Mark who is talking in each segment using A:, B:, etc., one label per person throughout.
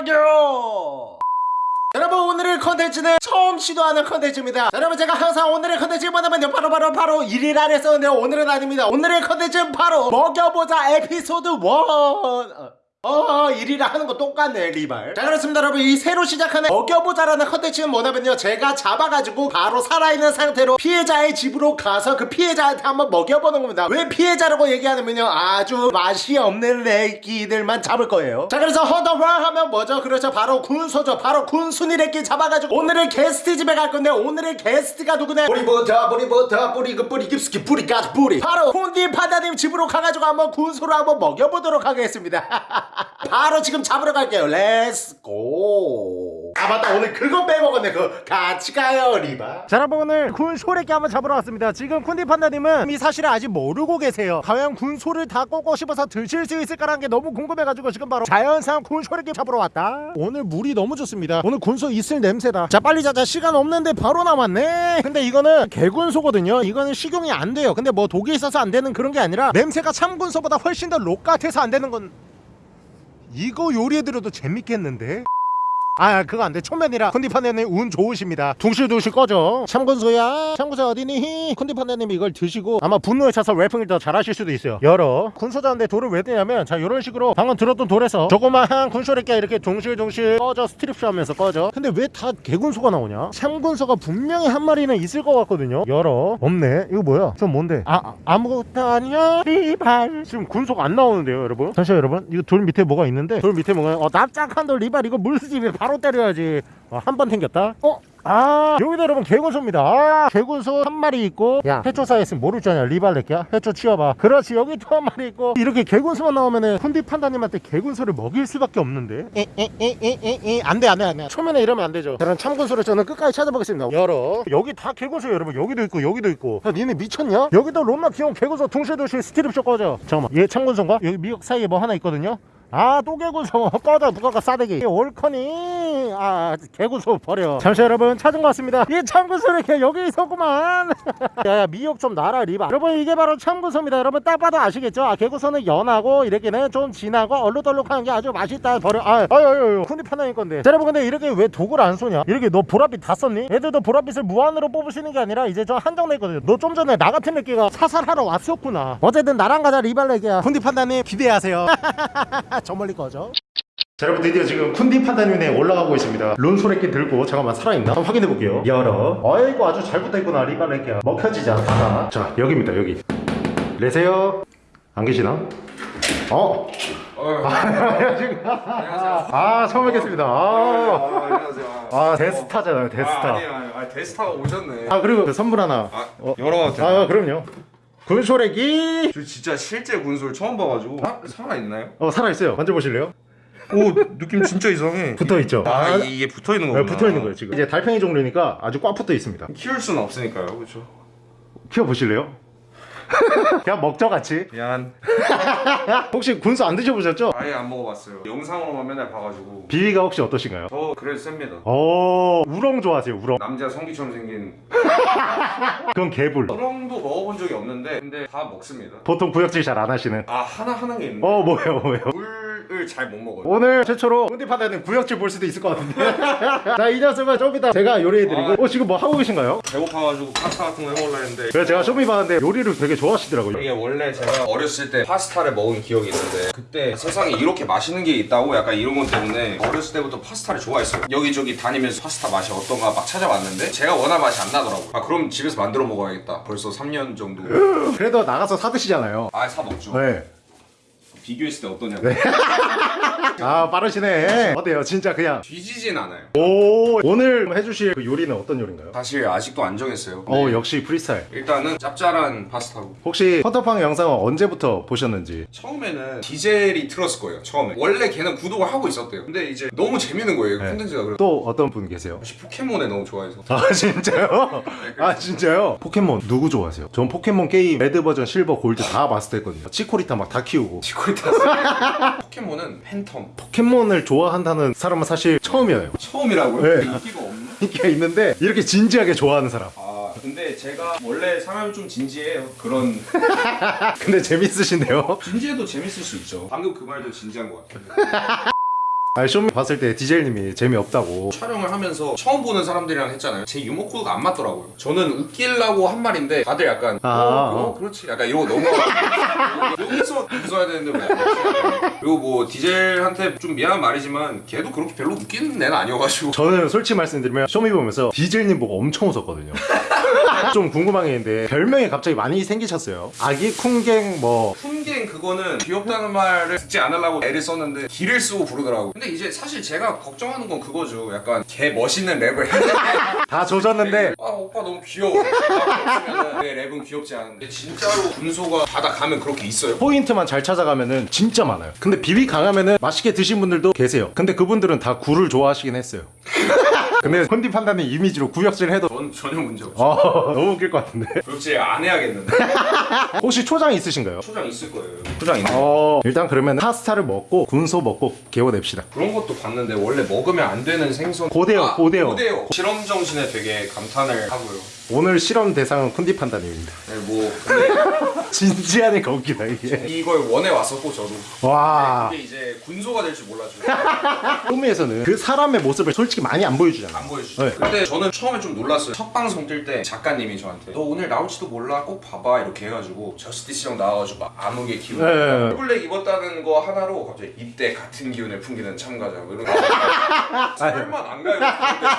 A: 먹여 여러분 오늘의 컨텐츠는 처음 시도하는 컨텐츠입니다. 자, 여러분 제가 항상 오늘의 컨텐츠 뭐냐면요. 바로 바로 바로 1일 안에 썼는데요 오늘은 아닙니다. 오늘의 컨텐츠는 바로 먹여보자 에피소드 1 어, 1위라 하는 거 똑같네, 리발. 자, 그렇습니다, 여러분. 이 새로 시작하는 먹여보자라는 컨텐츠는 뭐냐면요. 제가 잡아가지고 바로 살아있는 상태로 피해자의 집으로 가서 그 피해자한테 한번 먹여보는 겁니다. 왜 피해자라고 얘기하냐면요. 아주 맛이 없는 레끼들만 잡을 거예요. 자, 그래서 헌터월 하면 뭐죠? 그렇죠. 바로 군소죠. 바로 군순이 레끼 잡아가지고 오늘의 게스트 집에 갈 건데 오늘의 게스트가 누구냐? 뿌리부터, 뿌리부터, 뿌리, 그 뿌리, 깊숙이 뿌리까지 뿌리. 바로 쿤디 판다님 집으로 가가지고 한번 군소를 한번 먹여보도록 하겠습니다. 바로 지금 잡으러 갈게요. let's go. 아 맞다 오늘 그거 빼먹었네. 그 같이 가요 리바. 자 여러분 오늘 군소 레끼 한번 잡으러 왔습니다. 지금 쿤디 판다님은 이 사실을 아직 모르고 계세요. 과연 군소를 다 꼬고 씹어서 드실 수 있을까라는 게 너무 궁금해가지고 지금 바로 자연산 군소 레끼 잡으러 왔다. 오늘 물이 너무 좋습니다. 오늘 군소 있을 냄새다. 자 빨리 자자 시간 없는데 바로 남았네. 근데 이거는 개군소거든요. 이거는 식용이 안 돼요. 근데 뭐 독이 있어서 안 되는 그런 게 아니라 냄새가 참군소보다 훨씬 더 록 같아서 안 되는 건 이거 요리해드려도 재밌겠는데? 아 그거 안돼. 초면이라 컨디판네님 운 좋으십니다. 둥실둥실 꺼져. 참군소야 참군소 어디니? 컨디판네님이 이걸 드시고 아마 분노에 차서 래핑을 더 잘하실 수도 있어요. 열어. 군소자인데 돌을 왜 뜨냐면 자 이런 식으로 방금 들었던 돌에서 조그마한 군소래끼 이렇게 둥실둥실 꺼져 스트립쇼 하면서 꺼져. 근데 왜 다 개군소가 나오냐? 참군소가 분명히 한 마리는 있을 것 같거든요. 열어. 없네. 이거 뭐야? 저 뭔데? 아 아, 아무것도 아니야. 리발. 지금 군소가 안 나오는데요 여러분? 잠시만 여러분. 이거 돌 밑에 뭐가 있는데? 돌 밑에 뭐가 어 납작한 돌 리발. 이거 물수집에 바로 때려야지. 어, 한번 튕겼다? 어? 아 여기다 여러분 개군소입니다. 아 개군소 한 마리 있고 야. 해초사에 있으면 모를 줄 아냐 리발렛기야? 해초 치워봐 그렇지 여기 또 한 마리 있고. 이렇게 개군소만 나오면은 훈디 판다님한테 개군소를 먹일 수밖에 없는데. 에에에에에 안돼 안돼 안돼. 초면에 이러면 안 되죠. 저는 참군소를 저는 끝까지 찾아보겠습니다. 열어. 여기 다 개군소예요 여러분. 여기도 있고 여기도 있고. 야 니네 미쳤냐? 여기도 롬나 귀여운 개군소 둥실둥실 스트립쇼 꺼져. 잠깐만. 얘 참군소인가? 여기 미역 사이에 뭐 하나 있거든요 아 또 개구소 꺼져 누가 가 싸대기. 올커니. 아 개구소 버려. 잠시 여러분 찾은 것 같습니다. 이 참구소를 개 여기 있었구만. 야야 미역 좀 놔라 리바. 여러분 이게 바로 참구소입니다. 여러분 딱 봐도 아시겠죠? 아 개구소는 연하고 이렇게는 좀 진하고 얼룩덜룩한 게 아주 맛있다. 버려. 아 아유 아유 훈이 판단일 건데. 자, 여러분 근데 이렇게 왜 독을 안 쏘냐? 이렇게 너 보랏빛 다 썼니? 애들도 보랏빛을 무한으로 있는 게 아니라 이제 좀 한정돼 있거든요. 너 좀 전에 나 같은 느끼가 사살하러 왔었구나. 어쨌든 나랑 가자 리발레기야. 훈디 판단님 기대하세요 저 멀리 꺼져 자 여러분 드디어 지금 쿤디 판다님에 올라가고 있습니다 룬소래끼 들고 잠깐만 살아있나? 한번 확인해 볼게요 열어 어이구 아주 잘 붙어있구나 리발레끼야 먹혀지지 않다 자 여기입니다 여기 레세요 안 계시나? 어? 아, 지금 아 처음 뵙겠습니다 아,
B: 안녕하세요.
A: 아 데스타잖아요
B: 아,
A: 데스타
B: 아니에요, 아니에요. 아, 데스타가 오셨네.
A: 아 그리고 그 선물 하나
B: 아,
A: 어.
B: 열어봐도 되나요?
A: 아 그럼요 굴소래기.
B: 저 진짜 실제 군소를 처음 봐가지고. 아, 살아있나요?
A: 어 살아있어요. 만져보실래요?
B: 오 느낌 진짜 이상해.
A: 붙어있죠?
B: 아 이게 붙어있는
A: 네,
B: 거구나.
A: 붙어있는 거예요 지금. 이제 달팽이 종류니까 아주 꽉 붙어 있습니다.
B: 키울 수는 없으니까요 그렇죠
A: 키워보실래요? 그냥 먹죠 같이.
B: 미안.
A: 혹시 군수 안 드셔보셨죠?
B: 아예 안 먹어봤어요. 영상으로만 맨날 봐가지고.
A: 비위가 혹시 어떠신가요?
B: 저 그래도 셉니다.
A: 어 우렁 좋아하세요 우렁.
B: 남자 성기처럼 생긴.
A: 그건 개불.
B: 우렁도 먹어본 적이 없는데 근데 다 먹습니다.
A: 보통 구역질 잘 안 하시는.
B: 아 하나 하는 게 있는데.
A: 어 뭐예요 뭐예요?
B: 물 을 잘 못 먹어요.
A: 오늘 최초로 온디파다는 구역질 볼 수도 있을 것 같은데. 자 이 녀석은 좀 이따 제가 요리해드리고. 어 지금 뭐 하고 계신가요?
B: 배고파가지고 파스타 같은 거 해먹으려 했는데.
A: 그래서 제가 쇼미 봤는데 요리를 되게 좋아하시더라고요.
B: 이게 원래 제가 어렸을 때 파스타를 먹은 기억이 있는데 그때 세상에 이렇게 맛있는 게 있다고 약간 이런 것 때문에 어렸을 때부터 파스타를 좋아했어요. 여기저기 다니면서 파스타 맛이 어떤가 막 찾아봤는데 제가 원할 맛이 안 나더라고요. 아 그럼 집에서 만들어 먹어야겠다. 벌써 3년 정도.
A: 그래도 나가서 사 드시잖아요.
B: 아 사 먹죠.
A: 네.
B: 비교했을 때 어떠냐고
A: 아 빠르시네. 어때요? 진짜 그냥
B: 뒤지진 않아요.
A: 오 오늘 해주실 그 요리는 어떤 요리인가요?
B: 사실 아직도 안 정했어요.
A: 어
B: 네.
A: 역시 프리스타일.
B: 일단은 짭짤한 파스타고.
A: 혹시 헌터팡 영상은 언제부터 보셨는지?
B: 처음에는 디젤이 틀었을 거예요 처음에. 원래 걔는 구독을 하고 있었대요. 근데 이제 너무 재밌는 거예요
A: 네.
B: 콘텐츠가. 그래서
A: 또 어떤 분 계세요?
B: 혹시 포켓몬에 너무 좋아해서.
A: 아 진짜요? 아 진짜요? 포켓몬 누구 좋아하세요? 전 포켓몬 게임 red 버전, silver, gold 다 마스터했거든요. 치코리타 막 다 키우고.
B: 치코리타. 포켓몬은 팬텀
A: 포켓몬을 좋아한다는 사람은 사실 처음이에요
B: 처음이라고요?
A: 네.
B: 인기가 없나?
A: 인기가 있는데 이렇게 진지하게 좋아하는 사람
B: 아 근데 제가 원래 사람이 좀 진지해요 그런
A: 근데 재밌으신데요?
B: 진지해도 재밌을 수 있죠 방금 그 말도 진지한 것 같아요
A: 아니 쇼미 봤을 때 디젤님이 재미없다고
B: 촬영을 하면서 처음 보는 사람들이랑 했잖아요. 제 유머 코드가 안 맞더라고요. 저는 웃기려고 한 말인데 다들 약간
A: 아.
B: 어, 어 그렇지 약간 이러고 넘어가. 여기서 웃어야 되는데 왜? 그리고 뭐 디젤한테 좀 미안한 말이지만 걔도 그렇게 별로 웃기는 애는 아니어가지고
A: 저는 솔직히 말씀드리면 쇼미 보면서 디젤님 보고 엄청 웃었거든요 좀 궁금한 게 있는데 별명이 갑자기 많이 생기셨어요 아기 쿵갱 뭐
B: 훈갱 그거는 귀엽다는 말을 듣지 않으려고 애를 썼는데 기를 쓰고 부르더라고. 근데 이제 사실 제가 걱정하는 건 그거죠. 약간 걔 멋있는 랩을
A: 다 조졌는데
B: 아 오빠 너무 귀여워. 내 랩은 귀엽지 않은데 진짜로 군소가 바다 가면 그렇게 있어요.
A: 포인트만 잘 찾아가면은 진짜 많아요 근데 비비 강하면은 맛있게 드신 분들도 계세요 근데 그분들은 다 굴을 좋아하시긴 했어요 근데 컨디 판단의 이미지로 구역질 해도
B: 전 전혀 문제 없어.
A: 어, 너무 웃길 것 같은데
B: 그렇지 안 해야겠는데.
A: 혹시 초장 있으신가요?
B: 초장 있을 거예요. 초장 있네.
A: 어 일단 그러면 파스타를 먹고 군소 먹고 개워냅시다
B: 그런 것도 봤는데 원래 먹으면 안 되는 생선.
A: 고대요,
B: 아,
A: 고대요.
B: 고대요. 실험 정신에 되게 감탄을 하고요.
A: 오늘 실험 대상은 쿤디 판단님입니다
B: 네, 뭐
A: 진지하니까 웃기다 이게
B: 이걸 원해 왔었고 저도.
A: 와
B: 근데 이제 군소가 될 줄 몰랐죠.
A: 쇼미에서는 그 사람의 모습을 솔직히 많이 안 보여주잖아
B: 안 보여주죠.
A: 네.
B: 근데 저는 처음에 좀 놀랐어요. 첫 방송 뛸때 작가님이 저한테 너 오늘 나올지도 몰라 꼭 봐봐 이렇게 해가지고 저스티스 형 나와가지고 막 암흑의 기운.
A: 네.
B: 블랙 입었다는 거 하나로 갑자기 이때 같은 기운을 풍기는 참가자 뭐 이런 거. 설마 안 가요?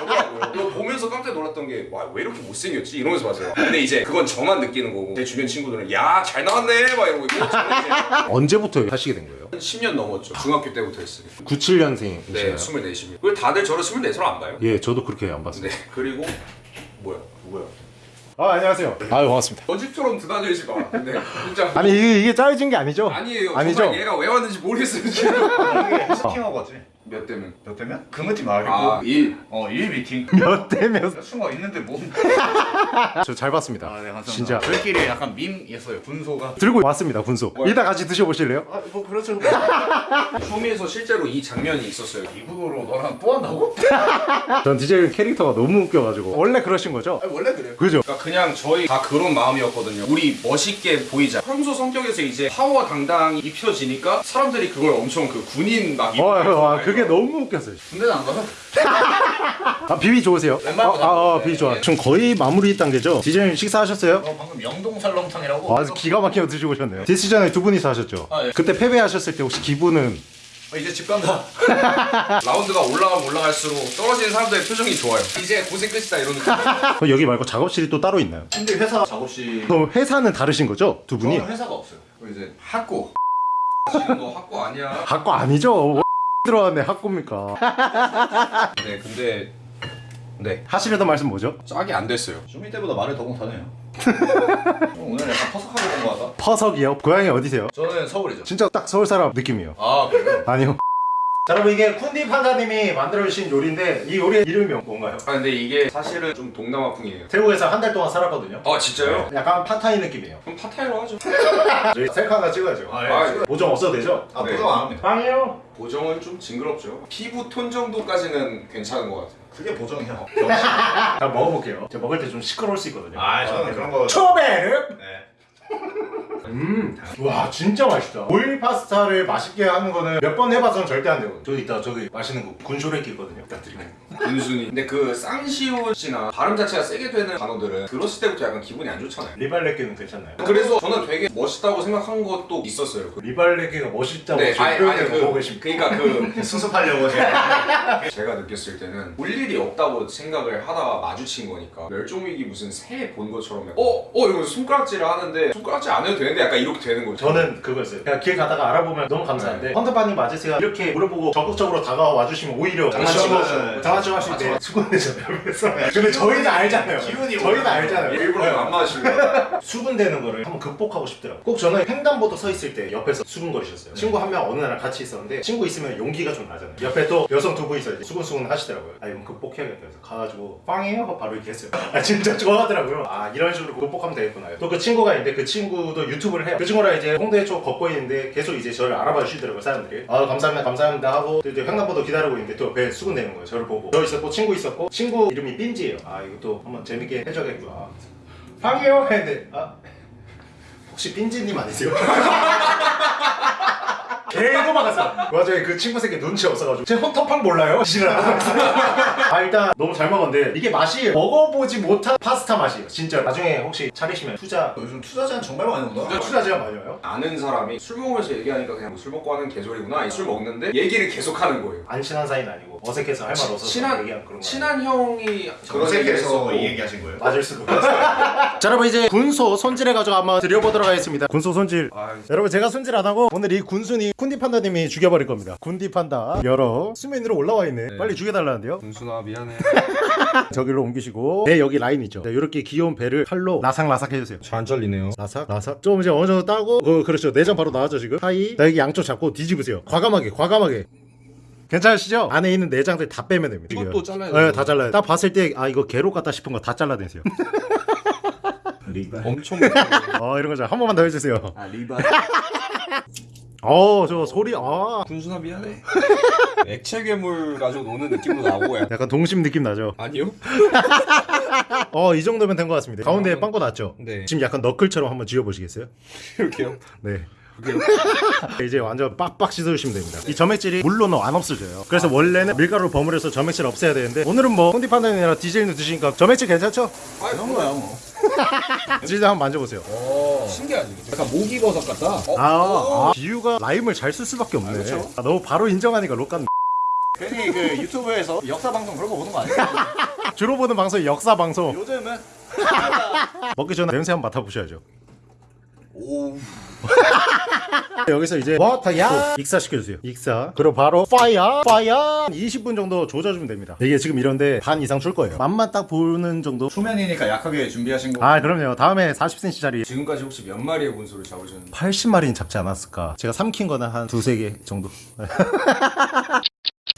B: 저더라고요. 보면서 깜짝 놀랐던 게 와 왜 이렇게 못생 겼지 이러면서 봤어요. 근데 이제 그건 저만 느끼는 거고 제 주변 친구들은 야 잘 나왔네 막 이러고 있고 저는 이제
A: 언제부터 하시게 된 거예요?
B: 한 10년 넘었죠. 중학교 때부터 했어요.
A: 97년생이시나요?
B: 네, 24시면. 그리고 다들 저를 24로 안 봐요.
A: 예 저도 그렇게 안 봤어요
B: 네, 그리고 뭐야? 누구야?
A: 아 안녕하세요 아유 반갑습니다
B: 거짓처럼 드나들지 마. 근데 진짜
A: 아니 이게, 이게 짜여진 게 아니죠?
B: 아니에요.
A: 아니죠?
B: 얘가 왜 왔는지 모르겠어요 지금.
C: 스팅어거지.
B: 몇 대면?
C: 몇 대면? 금은지 말고
B: 아, 1.
C: 어, 1 미팅.
A: 몇 대면
C: 여자친구가 있는데 뭐.
A: 저 잘 봤습니다
C: 아, 네, 감사합니다.
A: 진짜
C: 저희끼리 약간 밈이었어요. 분소가.
A: 들고 왔습니다 군소
B: 뭐야?
A: 이따 같이 드셔보실래요?
C: 아, 뭐 그렇죠.
B: 쇼미에서 실제로 이 장면이 있었어요.
C: 이분으로 너랑 또 한다고?
A: 전 DJ 캐릭터가 너무 웃겨가지고 원래 그러신 거죠?
C: 아, 원래 그래요.
A: 그죠?
B: 그러니까 그냥 저희 다 그런 마음이었거든요. 우리 멋있게 보이자. 평소 성격에서 이제 파워 당당히 입혀지니까 사람들이 그걸 엄청 그 군인 막
A: 어,
B: 입고
A: 와
B: 있어요.
A: 그게 너무 웃겼어요
C: 군대는 안 가서.
A: 아 비비 좋으세요? 아,
C: 거
A: 아, 아
C: 네,
A: 비비 좋아
C: 네.
A: 지금 거의 마무리 단계죠? 디제님 식사하셨어요?
C: 어, 방금 영동 설렁탕이라고.
A: 아, 기가 막히게 드시고 오셨네요 디스전에 두 분이서 하셨죠?
C: 아, 예.
A: 그때 패배하셨을 때 혹시 기분은
C: 어, 이제 집 간다.
B: 라운드가 올라가면 올라갈수록 떨어지는 사람들의 표정이 좋아요. 이제 고생 끝이다 이런 느낌.
A: 어, 여기 말고 작업실이 또 따로 있나요?
C: 근데 회사 작업실.
A: 그럼 회사는 다르신 거죠? 두 분이?
C: 저는 회사가 없어요. 이제 학고.
B: 지금 너 학고 아니야.
A: 학과 아니죠? 들어왔네 학고입니까?
B: 네, 근데 네
A: 하시려던 말씀 뭐죠?
B: 짝이 안 됐어요.
C: 쇼미 때보다 말을 더 못하네요. 어, 오늘 약간 퍼석하게 본거 같다.
A: 퍼석이요? 고향이 어디세요?
C: 저는 서울이죠.
A: 진짜 딱 서울 사람 느낌이요
C: 아, 그래요?
A: 아니요 자 여러분 이게 쿤디 판다님이 만들어주신 요리인데 이 요리의 이름이 뭔가요?
B: 아 근데 이게 사실은 좀 동남아풍이에요.
A: 태국에서 한 달 동안 살았거든요
B: 아 진짜요?
A: 약간 팟타이 느낌이에요
B: 그럼 팟타이로 하죠.
A: 저희 셀카 하나 찍어야죠
C: 아, 예.
B: 아,
A: 보정 없어도 되죠?
C: 아,
B: 네.
C: 보정 안 합니다.
A: 빵이요
B: 보정은 좀 징그럽죠. 피부 톤 정도까지는 괜찮은 것 같아요.
C: 그게 보정이야.
A: 자 먹어볼게요 제가 먹을 때 좀 시끄러울 수 있거든요
C: 아, 저는 그런 거.
A: 초베르
C: 네.
A: 음, 와 진짜 맛있다. 오일 파스타를 맛있게 하는 거는 몇 번 해봐서는 절대 안 되거든. 저기 있다 저기 맛있는 거 군쇼레기 있거든요. 부탁드립니다.
B: 군순이. 근데 그 쌍시옷이나 발음 자체가 세게 되는 단어들은 들었을 때부터 약간 기분이 안 좋잖아요.
A: 리발레기는 괜찮나요?
B: 그래서 저는 되게 멋있다고 생각한 것도 있었어요. 그-
A: 리발레기가 멋있다고
B: 네, 아니, 아니,
A: 보고
B: 그,
A: 계십니까?
B: 그러니까 그
C: 수습하려고 제가.
B: 제가 느꼈을 때는 볼 일이 없다고 생각을 하다가 마주친 거니까 멸종위기 무슨 새본 것처럼 어? 어? 이러면서 손가락질을 하는데 손가락질 안 해도 되는데 약간 이렇게 되는 거죠
A: 저는 그거였어요. 그냥 길 가다가 알아보면 너무 감사한데 헌터파님 맞으세요? 이렇게 물어보고 적극적으로 다가와 주시면 오히려 장난치고
C: 장난치고,
A: 장난치고 하실 때 수군대잖아요. 그래서 근데 저희는 알잖아요.
C: 기운이
A: 저희는. 알잖아요.
B: 일부러
A: 네.
B: 안 맞으신 거예요
A: 수군대는 거를 한번 극복하고 싶더라고요. 꼭 저는 횡단보도 서 있을 때 옆에서 수군거리셨어요. 친구 한 명 어느 날 같이 있었는데 친구 있으면 용기가 좀 나잖아요. 옆에 또 여성 두 분이서 이제 수군수군 하시더라고요. 아 이건 극복해야겠다 그래서 가가지고 빵이에요? 하고 바로 이렇게 했어요. 아 진짜 좋아하더라고요. 아 이런 식으로 극복하면 되겠구나. 또 그 친구가 있는데 그 친구도 유튜브 를 해요. 그 친구랑 이제 홍대 쪽 걷고 있는데 계속 이제 저를 알아봐 주시더라고요 사람들이. 아 감사합니다 감사합니다 하고 또 이제 횡단보도 기다리고 있는데 또 옆에 수군대는 거예요. 저를 보고. 저 있었고 친구 있었고 친구 이름이 빈지예요. 아 이것도 한번 재밌게 해줘야겠구나. 빵이요? 했는데 아 혹시 빈지님 아니세요? 개도 막았어. 맞아요 그 친구 새끼 눈치 없어가지고. 제 헌터팡 몰라요? 지랄 아 일단 너무 잘 먹었는데 이게 맛이 먹어보지 못한 파스타 맛이에요 진짜 나중에 혹시 차리시면 투자.
C: 요즘 투자 제한 정말 많이 온다.
A: 투자 제한 많이 와요?
B: 아는 사람이 술 먹으면서 얘기하니까 그냥 술 먹고 하는 개소리구나. 술 먹는데 얘기를 계속 하는 거예요.
A: 안 친한 사이는 아니고 어색해서 할 말 없어서
B: 친한
A: 얘기하는 그런 거
B: 친한 형이
C: 어색해서 이 얘기하신 거예요?
A: 맞을 수도 있어요. 자 여러분 이제 군소 손질해 가지고 한번 드려보도록 하겠습니다. 군소 손질.
B: 아,
A: 여러분 제가 손질 안 하고 오늘 이 군순이 쿤디 판다님이 죽여버릴 겁니다. 쿤디 판다. 여러 수면 위로 올라와 있네. 빨리 죽여달라는데요?
B: 군순아 미안해.
A: 저기로 옮기시고. 네 여기 라인 있죠. 이렇게 귀여운 배를 칼로 라삭라삭 해주세요.
B: 잘 안 잘리네요.
A: 라삭 라삭. 좀 이제 어느 정도 따고 어 그렇죠. 내장 바로 나왔죠 지금. 사이. 나 여기 양쪽 잡고 뒤집으세요. 과감하게 과감하게 괜찮으시죠? 안에 있는 내장들 다 빼면 됩니다
B: 이것도 잘라야
A: 네,
B: 돼요?
A: 다 잘라요 딱 봤을 때 아 이거 개로 같다 싶은 거 다 잘라내세요
C: 리바.
B: 엄청
A: 어 이런 거죠 한 번만 더 해주세요
C: 아 리바.
A: 어저 소리 아
B: 군순아 미안해 액체 괴물 가지고 노는 느낌도 나고 약
A: 약간 동심 느낌 나죠
B: 아니요?
A: 어 이 정도면 된 것 같습니다 가운데 빵꾸 났죠?
B: 네
A: 지금 약간 너클처럼 한번 지워보시겠어요?
B: 이렇게요?
A: 네 이제 완전 빡빡 씻어주시면 됩니다 이 점액질이 물로는 안 없어져요 그래서 원래는 밀가루를 버무려서 점액질 없애야 되는데 오늘은 뭐 콘디 판단이나 디젤도 드시니까 점액질 괜찮죠?
C: 이런 거야 뭐.
A: 디젤 한번 만져보세요
B: 신기하지? 약간 모기버섯 같다? 어?
A: 아, 아 비유가 라임을 잘 쓸 수밖에 없네
B: 그렇죠.
A: 아, 너무 바로 인정하니까 록간
C: 괜히 그 유튜브에서 역사 방송 그런 거 보는 거 아니에요?
A: 주로 보는 방송이 역사 방송
C: 요즘은
A: 먹기 전에 냄새 한번 맡아보셔야죠
C: 오.
A: 여기서 이제 워터야 익사시켜주세요. 익사. 그리고 바로 파이어 파이어 20분 정도 조져주면 됩니다. 이게 지금 이런데 반 이상 줄 거예요. 맛만 딱 보는 정도?
C: 초면이니까 약하게 준비하신 거.
A: 아 그럼요. 다음에 40cm짜리.
B: 지금까지 혹시 몇 마리의 군소를 잡으셨는지.
A: 80마리는 잡지 않았을까? 제가 삼킨 거는 한 두세 개 정도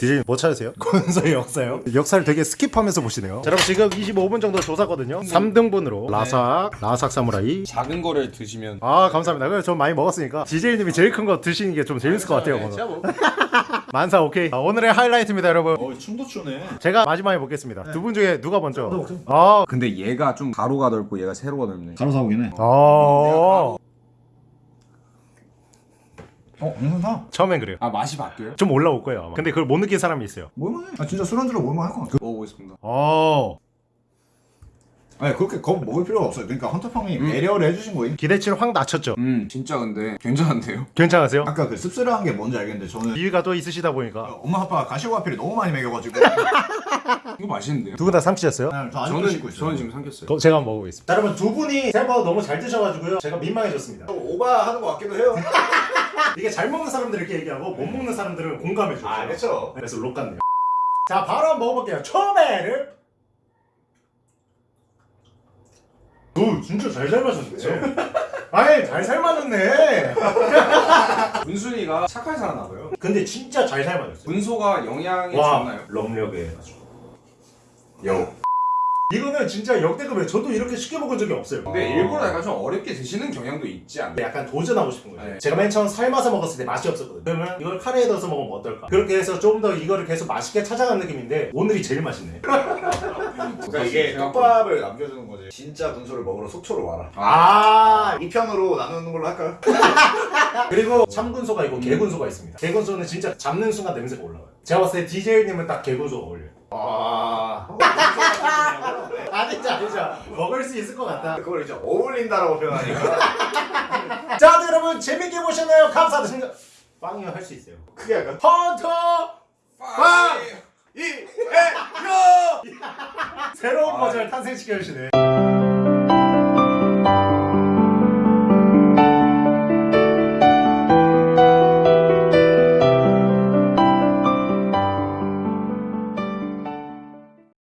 A: 디제이 뭐 찾으세요? 군소의 역사요? 역사를 되게 skip하면서 보시네요. 자, 여러분 지금 25분 정도 조사거든요. 3등분으로. 라삭 라삭 사무라이.
B: 작은 거를 드시면.
A: 아 감사합니다. 그래 좀 많이 먹었으니까. 디제이님이 제일 큰 거 드시는 게 좀 재밌을 것 같아요 오늘.
C: 진짜 뭐.
A: 만사 오케이. 아, 오늘의 하이라이트입니다 여러분.
C: 어 춤도 추네.
A: 제가 마지막에 먹겠습니다. 두분 중에 누가 먼저? 아,
B: 근데 얘가 좀 가로가 넓고 얘가 세로가 넓네.
C: 가로 사오긴 해.
A: 아
C: 어 괜찮다.
A: 처음엔 그래요
B: 아 맛이 바뀌어요?
A: 좀 올라올 거예요 아마 근데 그걸 못 느낀 사람이 있어요
C: 뭘만 해? 아 진짜 술안주로 뭘만 할것 같아.
B: 먹어보겠습니다
A: 어
C: 아니 그렇게 겁 먹을 필요가 없어요. 그러니까 헌터팡이 배려를 해주신 거임.
A: 기대치를 확 낮췄죠
B: 음 진짜 근데 괜찮은데요?
A: 괜찮으세요?
C: 아까 그 씁쓸한 게 뭔지 알겠는데 저는
A: 이유가 또 있으시다 보니까
C: 엄마 아빠가 가시오와피를 너무 많이 먹여가지고
B: 이거 맛있는데요?
A: 두 분 다 삼키셨어요?
C: 그냥 저
B: 저는
C: 씻고 있어요.
B: 저는 지금 삼켰어요
A: 그럼 제가 한번 먹어보겠습니다 자, 여러분 두 분이 생각보다 너무 잘 드셔가지고요 제가 민망해졌습니다
C: 오바하는 것 같기도 해요.
A: 이게 잘 먹는 사람들 이렇게 얘기하고 못 먹는 사람들은 공감해줘요
C: 아 그렇죠.
A: 그래서 록 같네요 자 바로 한번 먹어볼게요 초배를 오 진짜 잘 삶아졌네 아니 잘 삶아졌네
B: 군순이가 착하게 살았나 봐요
A: 근데 진짜 잘 삶아졌어요
B: 군소가 영양이
A: 와
B: 좋나요?
A: 럼력에 아주
B: 요
A: 이거는 진짜 역대급이에요 저도 이렇게 쉽게 먹은 적이 없어요
B: 근데 일부러 약간 좀 어렵게 드시는 경향도 있지 않나요?
A: 약간 도전하고 싶은 거예요.
B: 네.
A: 제가 맨 처음 삶아서 먹었을 때 맛이 없었거든요. 그러면 이걸 카레에 넣어서 먹으면 어떨까? 그렇게 해서 좀더 이거를 계속 맛있게 찾아가는 느낌인데 오늘이 제일 맛있네.
C: 그러니까 이게 떡밥을 남겨주는 거지. 진짜 군소를 먹으러 속초로 와라.
A: 아
C: 이 편으로 나누는 걸로 할까요?
A: 그리고 참군소가 있고 개군소가 있습니다. 개군소는 진짜 잡는 순간 냄새가 올라와요. 제가 봤을 때 DJ님은 딱 개군소가 어울려요.
C: 아.
A: 아니죠 아니죠. 먹을 수 있을 것 같다.
C: 그걸 이제 어울린다라고 표현하니까
A: 자 네, 여러분 재밌게 보셨나요? 감사드립니다. 빵이요 할 수 있어요.
C: 크게 할까?
A: 헌터
B: 빵!
C: 이, 에, 요!
A: 새로운 버전을 탄생시켜 주시네.